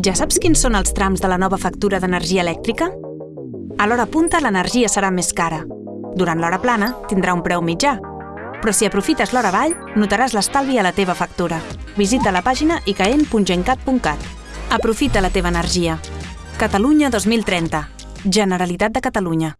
Ja saps quins són els trams de la nova factura d'energia elèctrica? A l'hora punta l'energia serà més cara. Durant l'hora plana tindrà un preu mitjà. Però si aprofites l'hora avall, notaràs l'estalvi a la teva factura. Visita la pàgina icaen.gencat.cat. Aprofita la teva energia. Catalunya 2030. Generalitat de Catalunya.